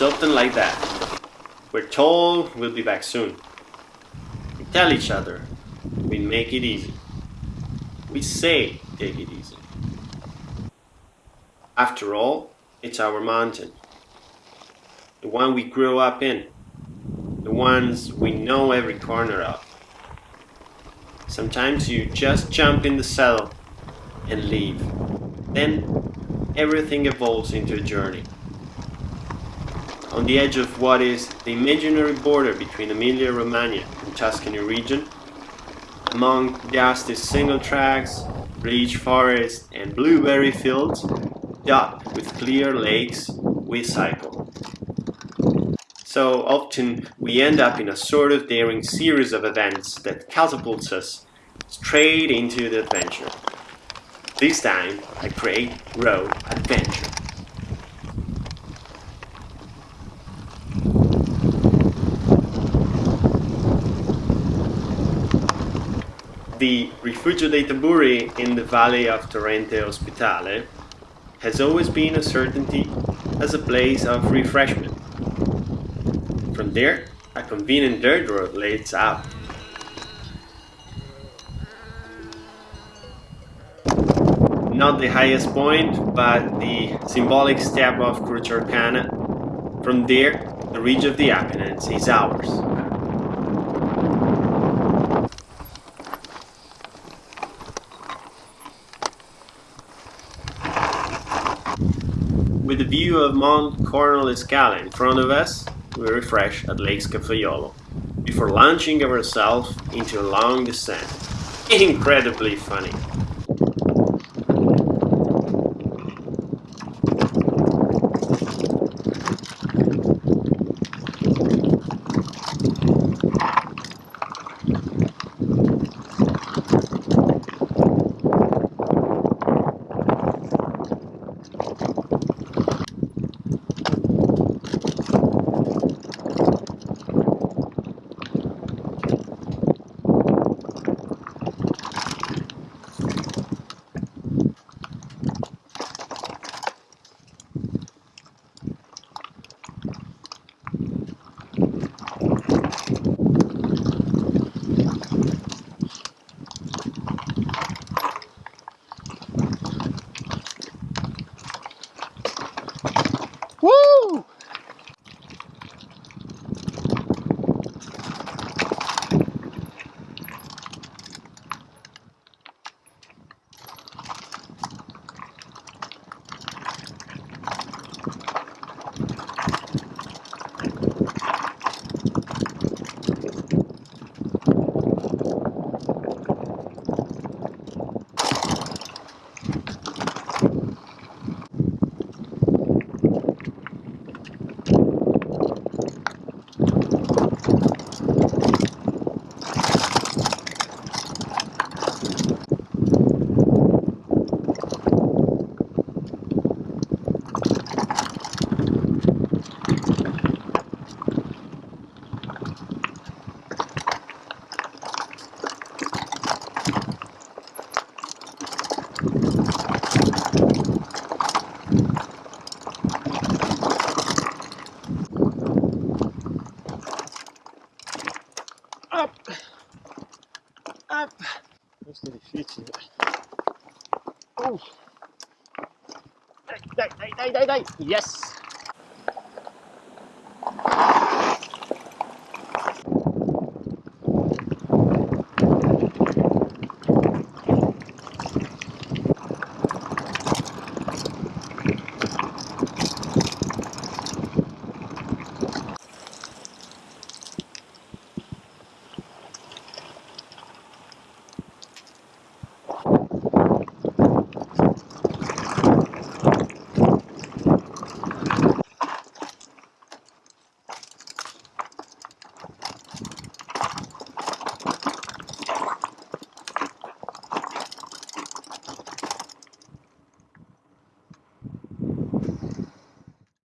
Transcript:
Often like that. We're told we'll be back soon. We tell each other we make it easy. We say take it easy. After all, it's our mountain. The one we grew up in. The ones we know every corner of. Sometimes you just jump in the saddle and leave. Then everything evolves into a journey. On the edge of what is the imaginary border between Emilia-Romagna and Tuscany region, among dusty single tracks, rich forest and blueberry fields, dot with clear lakes, we cycle. So often we end up in a sort of daring series of events that catapults us straight into the adventure. This time I create Road Adventure. The Rifugio dei Taburri in the valley of Torrente Ospitale has always been a certainty as a place of refreshment. From there, a convenient dirt road leads out. Not the highest point, but the symbolic step of Croce Arcana. From there, the ridge of the Apennines is ours. With the view of Mount Corno alle Scale in front of us, we refresh at Lake Scaffaiolo, before launching ourselves into a long descent. Incredibly funny. Up! Questo è difficile. Oh. Dai, dai, dai, dai, dai, dai! Yes!